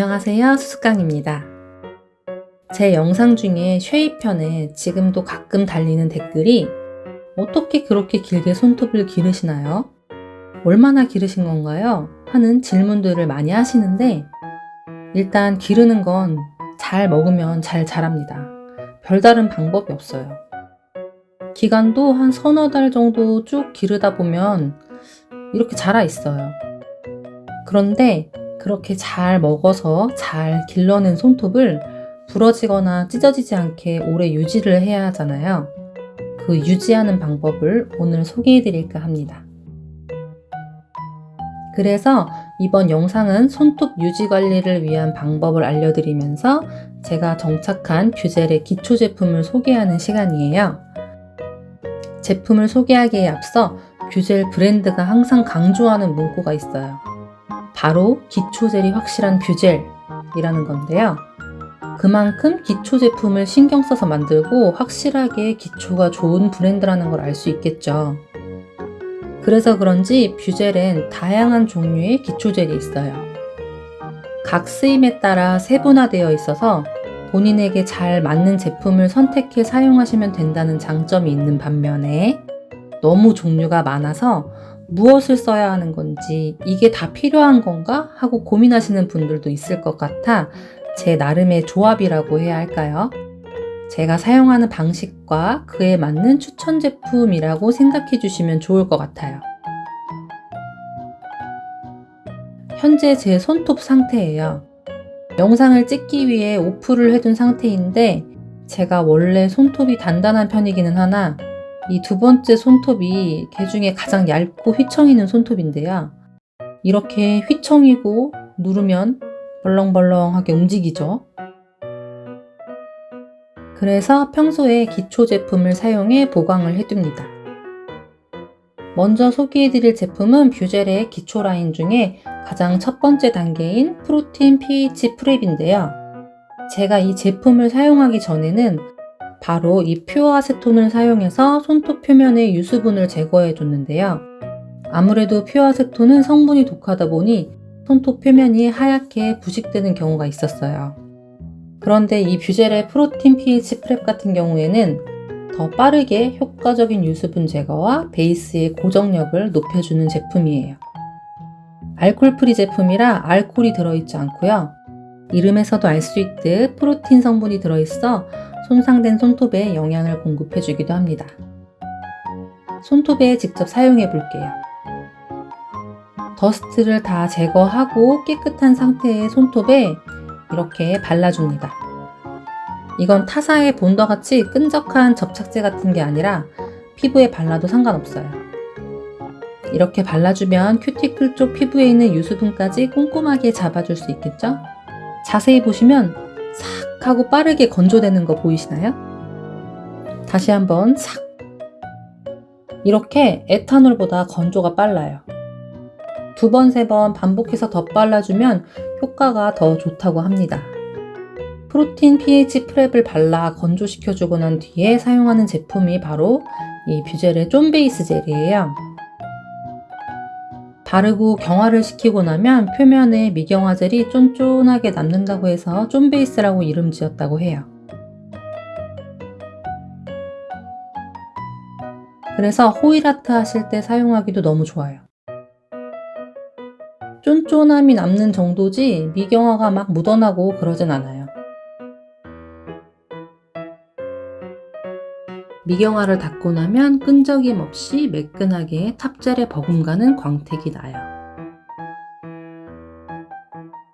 안녕하세요 수수깡입니다. 제 영상 중에 쉐입편에 지금도 가끔 달리는 댓글이 어떻게 그렇게 길게 손톱을 기르시나요? 얼마나 기르신 건가요? 하는 질문들을 많이 하시는데 일단 기르는 건 잘 먹으면 잘 자랍니다. 별다른 방법이 없어요. 기간도 한 서너 달 정도 쭉 기르다 보면 이렇게 자라 있어요. 그런데 그렇게 잘 먹어서 잘 길러낸 손톱을 부러지거나 찢어지지 않게 오래 유지를 해야 하잖아요. 그 유지하는 방법을 오늘 소개해 드릴까 합니다. 그래서 이번 영상은 손톱 유지 관리를 위한 방법을 알려드리면서 제가 정착한 뷰젤의 기초 제품을 소개하는 시간이에요. 제품을 소개하기에 앞서 뷰젤 브랜드가 항상 강조하는 문구가 있어요. 바로 기초젤이 확실한 뷰젤이라는 건데요. 그만큼 기초 제품을 신경 써서 만들고 확실하게 기초가 좋은 브랜드라는 걸 알 수 있겠죠. 그래서 그런지 뷰젤엔 다양한 종류의 기초젤이 있어요. 각 쓰임에 따라 세분화되어 있어서 본인에게 잘 맞는 제품을 선택해 사용하시면 된다는 장점이 있는 반면에 너무 종류가 많아서 무엇을 써야 하는 건지 이게 다 필요한 건가 하고 고민하시는 분들도 있을 것 같아 제 나름의 조합이라고 해야 할까요? 제가 사용하는 방식과 그에 맞는 추천 제품이라고 생각해 주시면 좋을 것 같아요. 현재 제 손톱 상태예요. 영상을 찍기 위해 오프를 해둔 상태인데 제가 원래 손톱이 단단한 편이기는 하나 이 두 번째 손톱이 개 중에 가장 얇고 휘청이는 손톱인데요. 이렇게 휘청이고 누르면 벌렁벌렁하게 움직이죠. 그래서 평소에 기초 제품을 사용해 보강을 해둡니다. 먼저 소개해드릴 제품은 뷰젤의 기초 라인 중에 가장 첫 번째 단계인 프로틴 pH prep인데요. 제가 이 제품을 사용하기 전에는 바로 이 pure 아세톤을 사용해서 손톱 표면의 유수분을 제거해 줬는데요. 아무래도 pure 아세톤은 성분이 독하다 보니 손톱 표면이 하얗게 부식되는 경우가 있었어요. 그런데 이 뷰젤의 프로틴 pH prep 같은 경우에는 더 빠르게 효과적인 유수분 제거와 베이스의 고정력을 높여주는 제품이에요. 알콜 free 제품이라 알콜이 들어있지 않고요. 이름에서도 알 수 있듯 프로틴 성분이 들어있어 손상된 손톱에 영양을 공급해 주기도 합니다. 손톱에 직접 사용해 볼게요. dust를 다 제거하고 깨끗한 상태의 손톱에 이렇게 발라줍니다. 이건 타사의 본더 같이 끈적한 접착제 같은 게 아니라 피부에 발라도 상관없어요. 이렇게 발라주면 큐티클 쪽 피부에 있는 유수분까지 꼼꼼하게 잡아줄 수 있겠죠? 자세히 보시면 싹 하고 빠르게 건조되는 거 보이시나요? 다시 한번 싹 이렇게 에탄올보다 건조가 빨라요. 두 번, 세 번 반복해서 더 빨라주면 효과가 더 좋다고 합니다. 프로틴 pH prep을 발라 건조시켜주고 난 뒤에 사용하는 제품이 바로 이 뷰젤의 쫀 베이스 젤이에요. 바르고 경화를 시키고 나면 표면에 미경화 젤이 쫀쫀하게 남는다고 해서 쫀베이스라고 이름 지었다고 해요. 그래서 호일아트 하실 때 사용하기도 너무 좋아요. 쫀쫀함이 남는 정도지 미경화가 막 묻어나고 그러진 않아요. 미경화를 닦고 나면 끈적임 없이 매끈하게 탑젤에 버금가는 광택이 나요.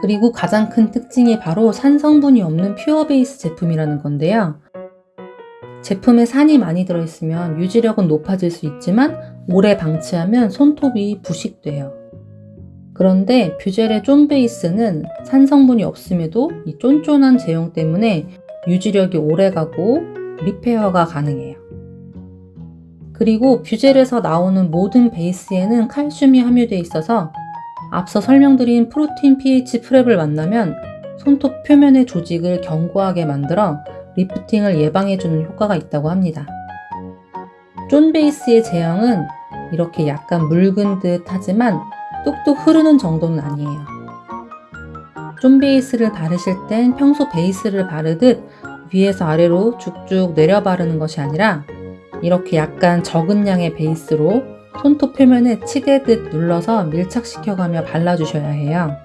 그리고 가장 큰 특징이 바로 산 성분이 없는 퓨어 베이스 제품이라는 건데요. 제품에 산이 많이 들어있으면 유지력은 높아질 수 있지만 오래 방치하면 손톱이 부식돼요. 그런데 뷰젤의 쫀 베이스는 산 성분이 없음에도 이 쫀쫀한 제형 때문에 유지력이 오래가고 repair가 가능해요. 그리고 뷰젤에서 나오는 모든 베이스에는 칼슘이 함유되어 있어서 앞서 설명드린 프로틴 pH prep을 만나면 손톱 표면의 조직을 견고하게 만들어 lifting을 예방해주는 효과가 있다고 합니다. 쫀 베이스의 제형은 이렇게 약간 묽은 듯 하지만 뚝뚝 흐르는 정도는 아니에요. 쫌 베이스를 바르실 땐 평소 베이스를 바르듯 위에서 아래로 쭉쭉 내려 바르는 것이 아니라 이렇게 약간 적은 양의 베이스로 손톱 표면에 치대듯 눌러서 밀착시켜가며 발라주셔야 해요.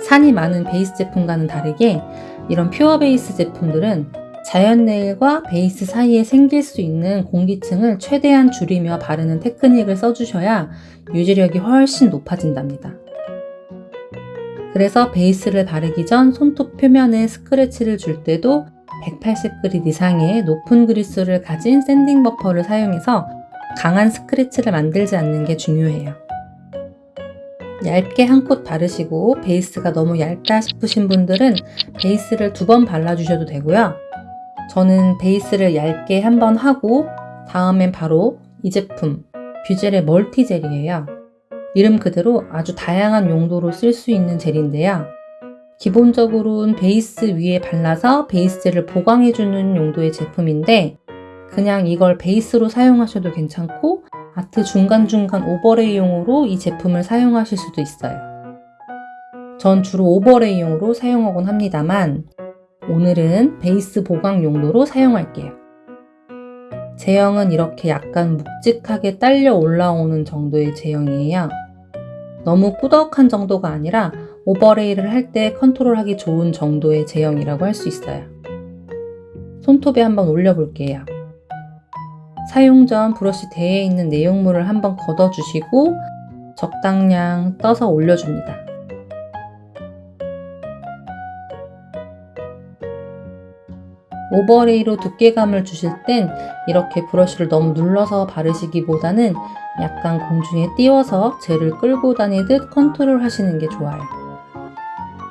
산이 많은 베이스 제품과는 다르게 이런 pure 베이스 제품들은 자연 네일과 베이스 사이에 생길 수 있는 공기층을 최대한 줄이며 바르는 테크닉을 써주셔야 유지력이 훨씬 높아진답니다. 그래서 베이스를 바르기 전 손톱 표면에 스크래치를 줄 때도 180grit 이상의 높은 grit을 가진 sanding buffer를 사용해서 강한 스크래치를 만들지 않는 게 중요해요. 얇게 한 콧 바르시고 베이스가 너무 얇다 싶으신 분들은 베이스를 두 번 발라주셔도 되고요. 저는 베이스를 얇게 한 번 하고 다음엔 바로 이 제품 뷰젤의 멀티 젤이에요. 이름 그대로 아주 다양한 용도로 쓸 수 있는 젤인데요. 기본적으로는 베이스 위에 발라서 베이스젤을 보강해주는 용도의 제품인데 그냥 이걸 베이스로 사용하셔도 괜찮고 아트 중간중간 오버레이용으로 이 제품을 사용하실 수도 있어요. 전 주로 오버레이용으로 사용하곤 합니다만 오늘은 베이스 보강 용도로 사용할게요. 제형은 이렇게 약간 묵직하게 딸려 올라오는 정도의 제형이에요. 너무 꾸덕한 정도가 아니라 오버레이를 할 때 컨트롤하기 좋은 정도의 제형이라고 할 수 있어요. 손톱에 한번 올려볼게요. 사용 전 브러쉬 대에 있는 내용물을 한번 걷어주시고 적당량 떠서 올려줍니다. overlay로 두께감을 주실 땐 이렇게 브러쉬를 너무 눌러서 바르시기보다는 약간 공중에 띄워서 젤을 끌고 다니듯 컨트롤 하시는 게 좋아요.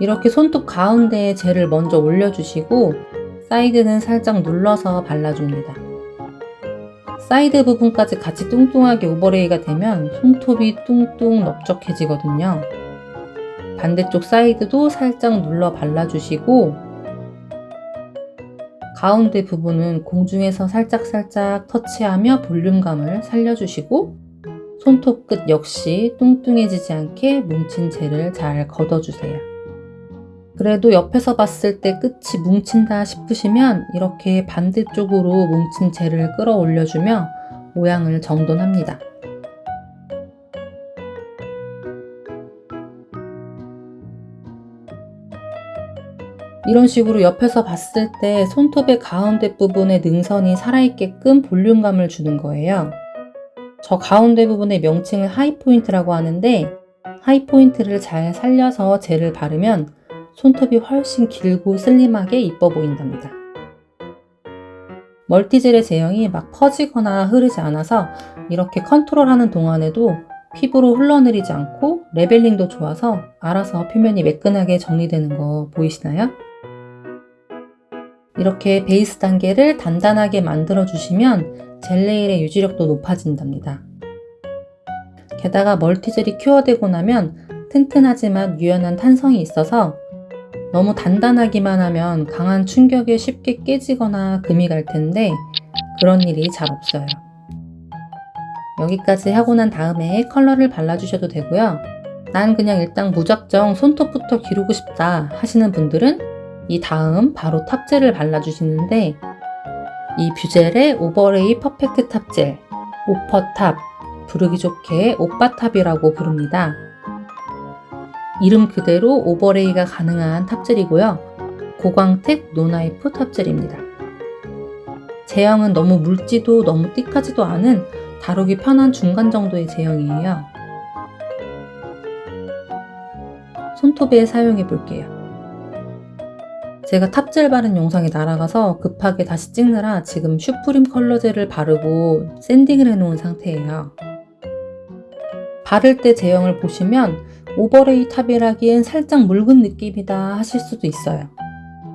이렇게 손톱 가운데에 젤을 먼저 올려주시고 사이드는 살짝 눌러서 발라줍니다. 사이드 부분까지 같이 뚱뚱하게 overlay가 되면 손톱이 뚱뚱 넓적해지거든요. 반대쪽 사이드도 살짝 눌러 발라주시고 가운데 부분은 공중에서 살짝살짝 터치하며 볼륨감을 살려주시고 손톱 끝 역시 뚱뚱해지지 않게 뭉친 젤을 잘 걷어주세요. 그래도 옆에서 봤을 때 끝이 뭉친다 싶으시면 이렇게 반대쪽으로 뭉친 젤을 끌어올려주며 모양을 정돈합니다. 이런 식으로 옆에서 봤을 때 손톱의 가운데 부분의 능선이 살아있게끔 볼륨감을 주는 거예요. 저 가운데 부분의 명칭을 하이포인트라고 하는데 high point를 잘 살려서 젤을 바르면 손톱이 훨씬 길고 슬림하게 이뻐 보인답니다. 멀티젤의 제형이 막 퍼지거나 흐르지 않아서 이렇게 컨트롤하는 동안에도 피부로 흘러내리지 않고 leveling도 좋아서 알아서 표면이 매끈하게 정리되는 거 보이시나요? 이렇게 베이스 단계를 단단하게 만들어 주시면 젤네일의 유지력도 높아진답니다. 게다가 멀티젤이 cure되고 나면 튼튼하지만 유연한 탄성이 있어서 너무 단단하기만 하면 강한 충격에 쉽게 깨지거나 금이 갈 텐데 그런 일이 잘 없어요. 여기까지 하고 난 다음에 컬러를 발라주셔도 되고요. 난 그냥 일단 무작정 손톱부터 기르고 싶다 하시는 분들은 이 다음 바로 top젤을 발라주시는데 이 뷰젤의 overlay perfect top젤 오퍼탑 부르기 좋게 오빠탑이라고 부릅니다. 이름 그대로 overlay가 가능한 top젤이고요. 고광택 non-wipe top젤입니다. 제형은 너무 묽지도 너무 thick하지도 않은 다루기 편한 중간 정도의 제형이에요. 손톱에 사용해 볼게요. 제가 top젤 바른 영상이 날아가서 급하게 다시 찍느라 지금 슈프림 컬러젤을 바르고 sanding을 해놓은 상태예요. 바를 때 제형을 보시면 overlay top이라기엔 살짝 묽은 느낌이다 하실 수도 있어요.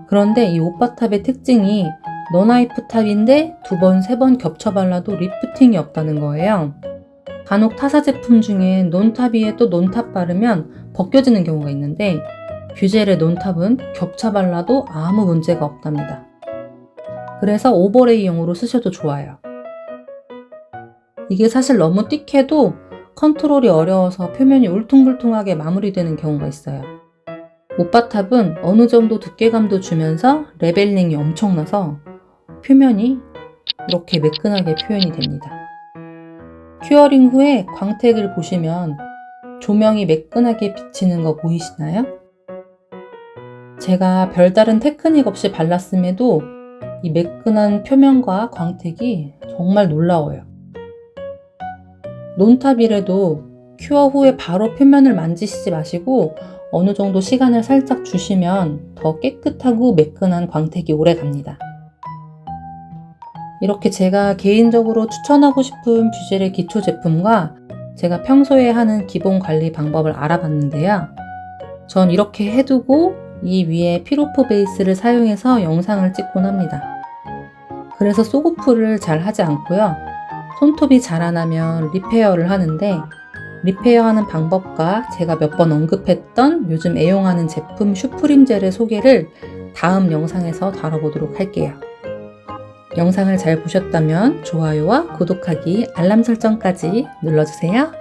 그런데 이 오빠탑의 특징이 non-wipe top인데 두 번, 세 번 겹쳐 발라도 lifting이 없다는 거예요. 간혹 타사 제품 중에 non top 위에 또 non top 바르면 벗겨지는 경우가 있는데 뷰젤의 non top은 겹쳐 발라도 아무 문제가 없답니다. 그래서 overlay용으로 쓰셔도 좋아요. 이게 사실 너무 띡해도 컨트롤이 어려워서 표면이 울퉁불퉁하게 마무리되는 경우가 있어요. 오빠탑은 어느 정도 두께감도 주면서 leveling이 엄청나서 표면이 이렇게 매끈하게 표현이 됩니다. curing 후에 광택을 보시면 조명이 매끈하게 비치는 거 보이시나요? 제가 별다른 테크닉 없이 발랐음에도 이 매끈한 표면과 광택이 정말 놀라워요. 논탑이라도 큐어 후에 바로 표면을 만지시지 마시고 어느 정도 시간을 살짝 주시면 더 깨끗하고 매끈한 광택이 오래 갑니다. 이렇게 제가 개인적으로 추천하고 싶은 뷰젤의 기초 제품과 제가 평소에 하는 기본 관리 방법을 알아봤는데요. 전 이렇게 해두고 이 위에 peel off 베이스를 사용해서 영상을 찍곤 합니다. 그래서 soak off를 잘 하지 않고요. 손톱이 자라나면 repair를 하는데 repair하는 방법과 제가 몇 번 언급했던 요즘 애용하는 제품 슈프림 젤의 소개를 다음 영상에서 다뤄보도록 할게요. 영상을 잘 보셨다면 좋아요와 구독하기, 알람 설정까지 눌러주세요.